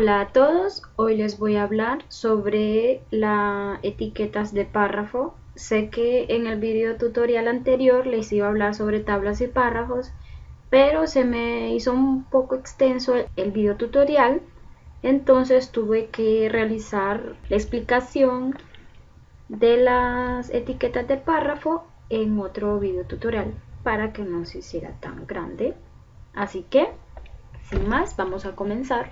Hola a todos, hoy les voy a hablar sobre las etiquetas de párrafo. Sé que en el video tutorial anterior les iba a hablar sobre tablas y párrafos, pero se me hizo un poco extenso el video tutorial, entonces tuve que realizar la explicación de las etiquetas de párrafo en otro video tutorial para que no se hiciera tan grande. Así que, sin más, vamos a comenzar.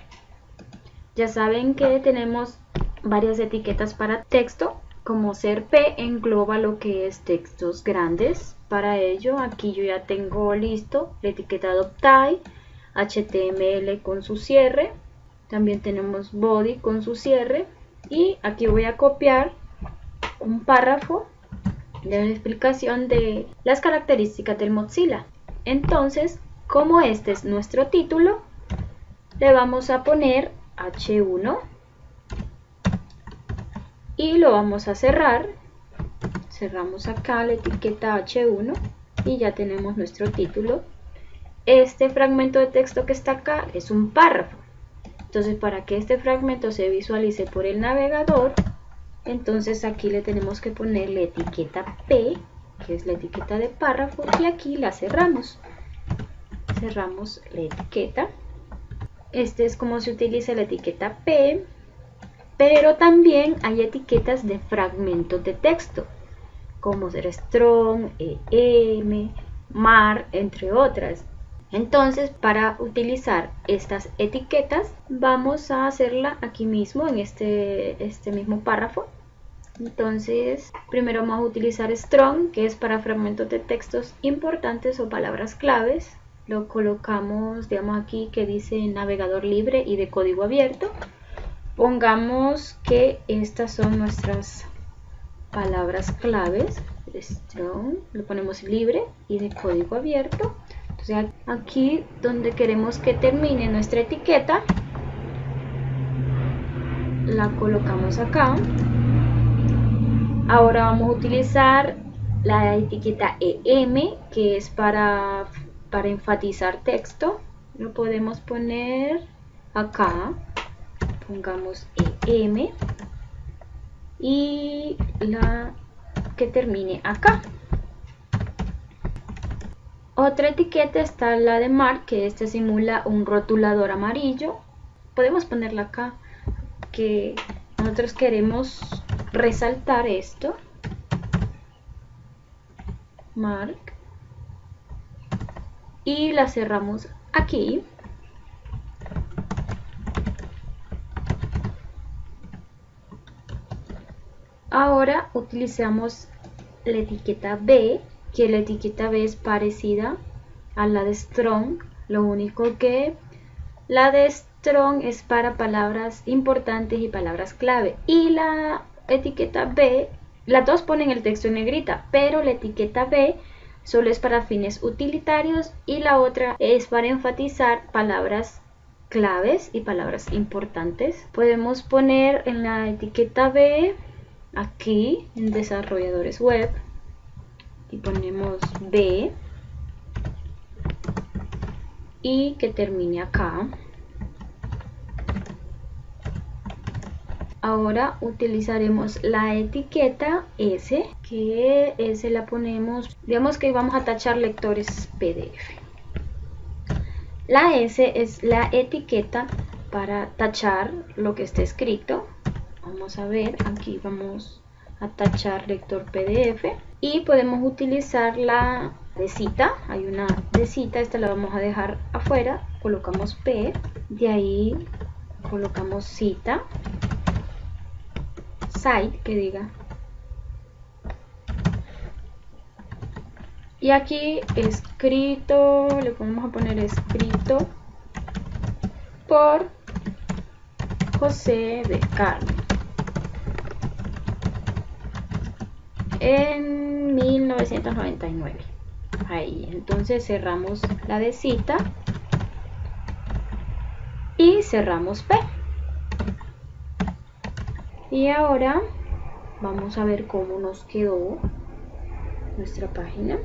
Ya saben que tenemos varias etiquetas para texto, como ser P engloba lo que es textos grandes. Para ello, aquí yo ya tengo listo la etiqueta Adoptai, HTML con su cierre, también tenemos Body con su cierre y aquí voy a copiar un párrafo de la explicación de las características del Mozilla. Entonces, como este es nuestro título, le vamos a poner H1 y lo vamos a cerrar. Cerramos acá la etiqueta H1 y ya tenemos nuestro título. Este fragmento de texto que está acá es un párrafo. Entonces para que este fragmento se visualice por el navegador, entonces aquí le tenemos que poner la etiqueta P, que es la etiqueta de párrafo, y aquí la cerramos. Cerramos la etiqueta. Este es como se utiliza la etiqueta P, pero también hay etiquetas de fragmentos de texto, como ser strong, em, mar, entre otras. Entonces, para utilizar estas etiquetas, vamos a hacerla aquí mismo, en este, este mismo párrafo. Entonces, primero vamos a utilizar strong, que es para fragmentos de textos importantes o palabras claves lo colocamos, digamos aquí que dice navegador libre y de código abierto. Pongamos que estas son nuestras palabras claves. Strong, lo ponemos libre y de código abierto. Entonces aquí donde queremos que termine nuestra etiqueta, la colocamos acá. Ahora vamos a utilizar la etiqueta EM, que es para para enfatizar texto lo podemos poner acá. Pongamos EM y la que termine acá. Otra etiqueta está la de Mark que este simula un rotulador amarillo. Podemos ponerla acá que nosotros queremos resaltar esto. Mark y la cerramos aquí. Ahora utilizamos la etiqueta B que la etiqueta B es parecida a la de strong. Lo único que la de strong es para palabras importantes y palabras clave. Y la etiqueta B las dos ponen el texto en negrita pero la etiqueta B solo es para fines utilitarios y la otra es para enfatizar palabras claves y palabras importantes. Podemos poner en la etiqueta B aquí en desarrolladores web y ponemos B y que termine acá Ahora utilizaremos la etiqueta S, que S la ponemos, digamos que vamos a tachar lectores PDF. La S es la etiqueta para tachar lo que esté escrito. Vamos a ver, aquí vamos a tachar lector PDF y podemos utilizar la de cita, hay una de cita, esta la vamos a dejar afuera, colocamos P, de ahí colocamos cita site que diga. Y aquí escrito le vamos a poner escrito por José de Carmen en 1999 ahí entonces cerramos la de cita y cerramos P y ahora vamos a ver cómo nos quedó nuestra página.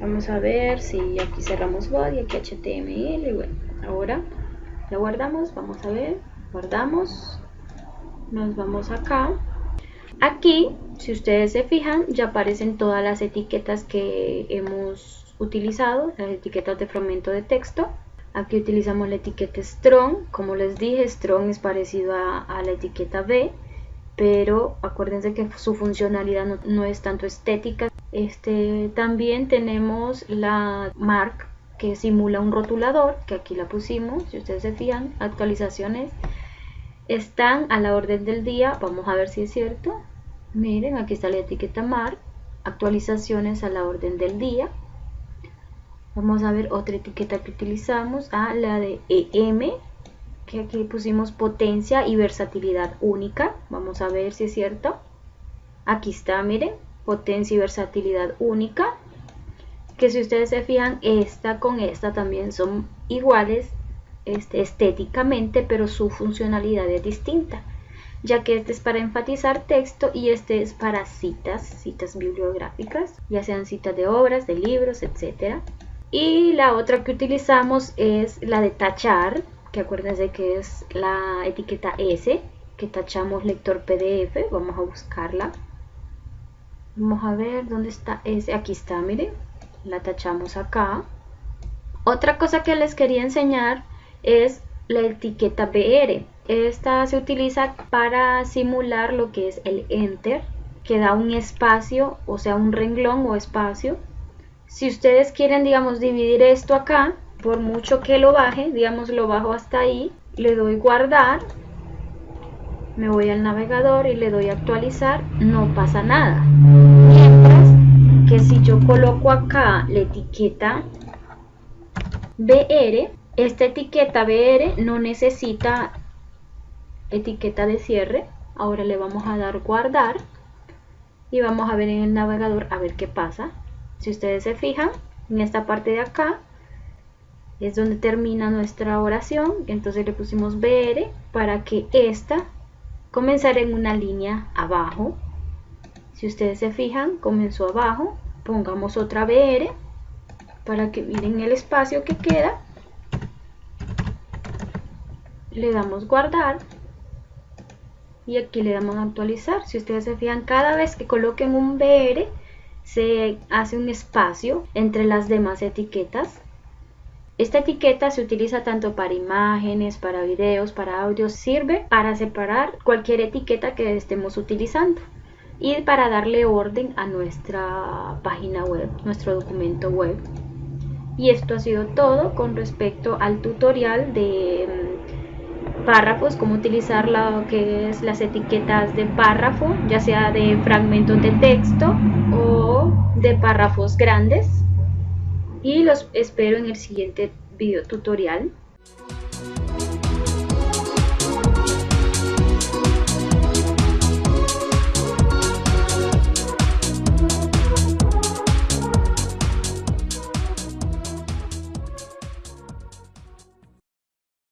Vamos a ver si aquí cerramos body aquí html y bueno ahora la guardamos vamos a ver guardamos nos vamos acá. Aquí si ustedes se fijan ya aparecen todas las etiquetas que hemos utilizado las etiquetas de fragmento de texto. Aquí utilizamos la etiqueta strong. Como les dije strong es parecido a, la etiqueta b pero acuérdense que su funcionalidad no, es tanto estética. Este también tenemos la mark que simula un rotulador que aquí la pusimos si ustedes se fijan actualizaciones. Están a la orden del día vamos a ver si es cierto. Miren aquí está la etiqueta mar actualizaciones a la orden del día. Vamos a ver otra etiqueta que utilizamos a la de EM que aquí pusimos potencia y versatilidad única. Vamos a ver si es cierto. Aquí está miren potencia y versatilidad única. Que si ustedes se fijan esta con esta también son iguales este, estéticamente, pero su funcionalidad es distinta, ya que este es para enfatizar texto y este es para citas, citas bibliográficas, ya sean citas de obras, de libros, etc. Y la otra que utilizamos es la de tachar, que acuérdense que es la etiqueta S, que tachamos lector PDF, vamos a buscarla. Vamos a ver dónde está S, aquí está, miren, la tachamos acá. Otra cosa que les quería enseñar es la etiqueta BR. Esta se utiliza para simular lo que es el enter, que da un espacio, o sea, un renglón o espacio. Si ustedes quieren, digamos, dividir esto acá, por mucho que lo baje, digamos, lo bajo hasta ahí, le doy guardar, me voy al navegador y le doy actualizar, no pasa nada. Mientras que si yo coloco acá la etiqueta BR, esta etiqueta BR no necesita etiqueta de cierre. Ahora le vamos a dar guardar y vamos a ver en el navegador a ver qué pasa. Si ustedes se fijan, en esta parte de acá es donde termina nuestra oración. Entonces le pusimos BR para que esta comenzara en una línea abajo. Si ustedes se fijan, comenzó abajo. Pongamos otra BR para que miren el espacio que queda le damos guardar y aquí le damos actualizar. Si ustedes se fijan, cada vez que coloquen un BR se hace un espacio entre las demás etiquetas. Esta etiqueta se utiliza tanto para imágenes, para videos, para audios, sirve para separar cualquier etiqueta que estemos utilizando y para darle orden a nuestra página web, nuestro documento web. Y esto ha sido todo con respecto al tutorial de párrafos, cómo utilizar lo que es las etiquetas de párrafo, ya sea de fragmentos de texto o de párrafos grandes. Y los espero en el siguiente video tutorial.